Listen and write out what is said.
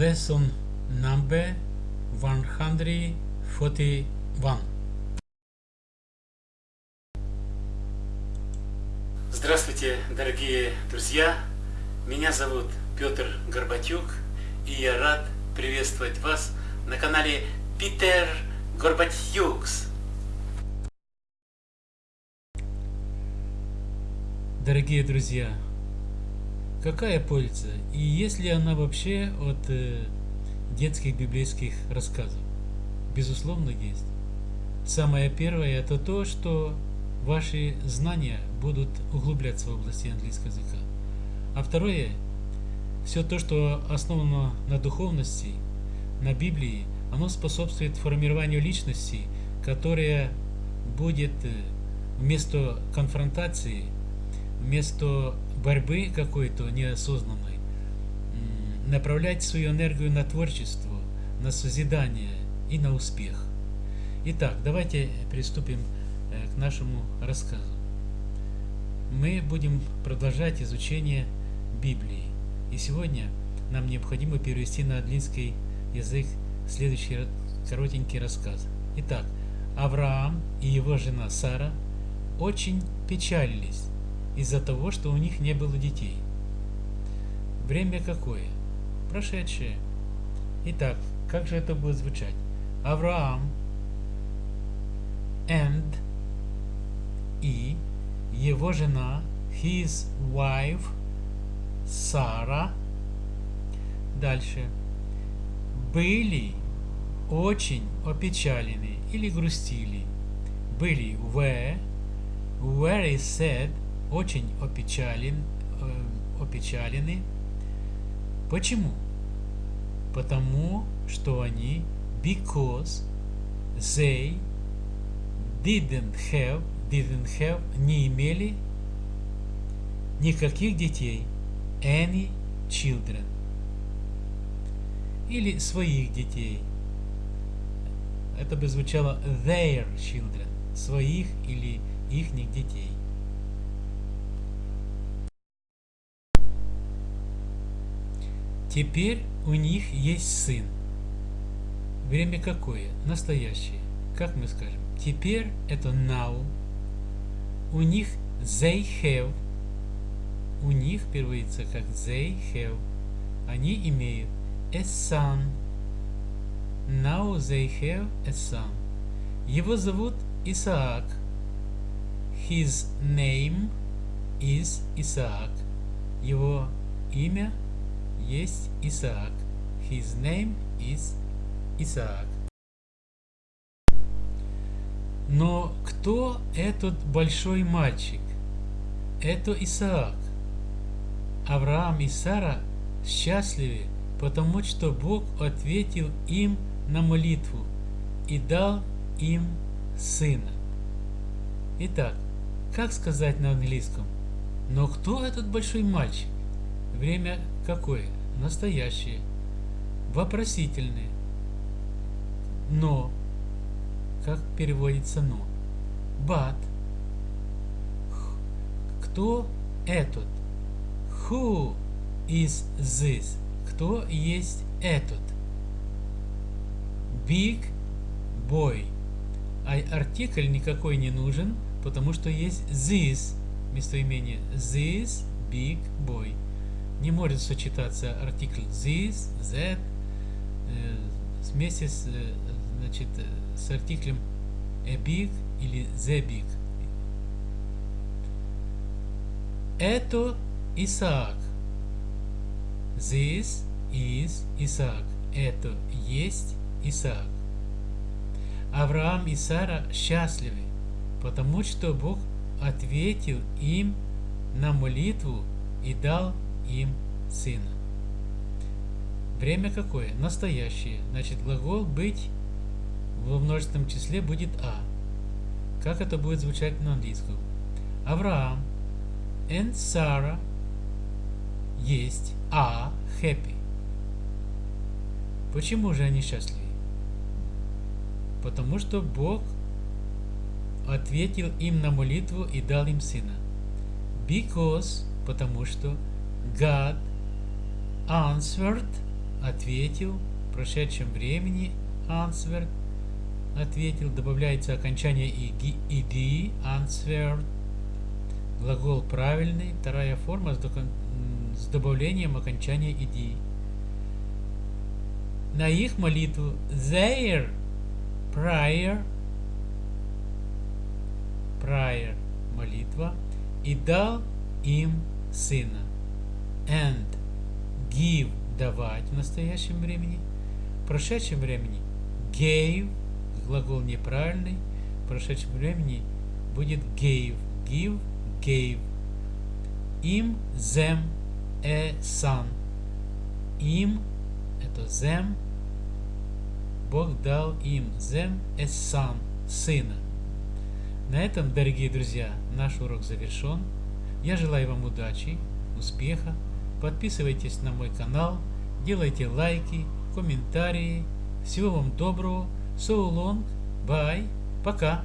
lesson number 141. Здравствуйте, дорогие друзья! Меня зовут Петр Горбатюк, и я рад приветствовать вас на канале Питер Горбатюкс. Дорогие друзья, Какая польза? И есть ли она вообще от э, детских библейских рассказов? Безусловно, есть. Самое первое это то, что ваши знания будут углубляться в области английского языка. А второе, все то, что основано на духовности, на Библии, оно способствует формированию личности, которая будет э, вместо конфронтации, вместо борьбы какой-то неосознанной, направлять свою энергию на творчество, на созидание и на успех. Итак, давайте приступим э, к нашему рассказу. Мы будем продолжать изучение Библии. И сегодня нам необходимо перевести на английский язык следующий коротенький рассказ. Итак, Авраам и его жена Сара очень печалились из-за того, что у них не было детей. Время какое? Прошедшее. Итак, как же это будет звучать? Авраам and и его жена, his wife, Сара. Дальше. Были очень опечалены или грустили. Были were, very sad, очень опечален, э, опечалены. Почему? Потому что они because they didn't have didn't have не имели никаких детей any children или своих детей это бы звучало their children своих или ихних детей Теперь у них есть сын. Время какое? Настоящее. Как мы скажем? Теперь это now. У них they have. У них переводится как they have. Они имеют a son. Now they have a son. Его зовут Исаак. His name is Исаак. Его имя есть Исаак. His name is Исаак. Но кто этот большой мальчик? Это Исаак. Авраам и Сара счастливы, потому что Бог ответил им на молитву и дал им сына. Итак, как сказать на английском? Но кто этот большой мальчик? Время какое? Настоящее. Вопросительное. Но. Как переводится но? But. Кто этот? Who is this? Кто есть этот? Big boy. А артикль никакой не нужен, потому что есть this местоимение. This big boy не может сочетаться артикль this, that э, вместе с, э, значит, с артиклем a big или the big. Это Исаак. This is Исаак. Это есть Исаак. Авраам и Сара счастливы, потому что Бог ответил им на молитву и дал им сына. Время какое? Настоящее. Значит, глагол быть во множественном числе будет а. Как это будет звучать на английском? Авраам and Sarah есть а happy. Почему же они счастливы? Потому что Бог ответил им на молитву и дал им сына. Because, потому что God answered ответил, в прошедшем времени answered, ответил, добавляется окончание ed, answered, глагол правильный, вторая форма с, добавлением окончания ed. На их молитву their prayer, prayer, молитва, и дал им сына. And give давать в настоящем времени. В прошедшем времени gave, глагол неправильный, в прошедшем времени будет gave, give, gave. Им, them, a son. Им, это them, Бог дал им, them, a son, сына. На этом, дорогие друзья, наш урок завершен. Я желаю вам удачи, успеха. Подписывайтесь на мой канал, делайте лайки, комментарии. Всего вам доброго. So long. Bye. Пока.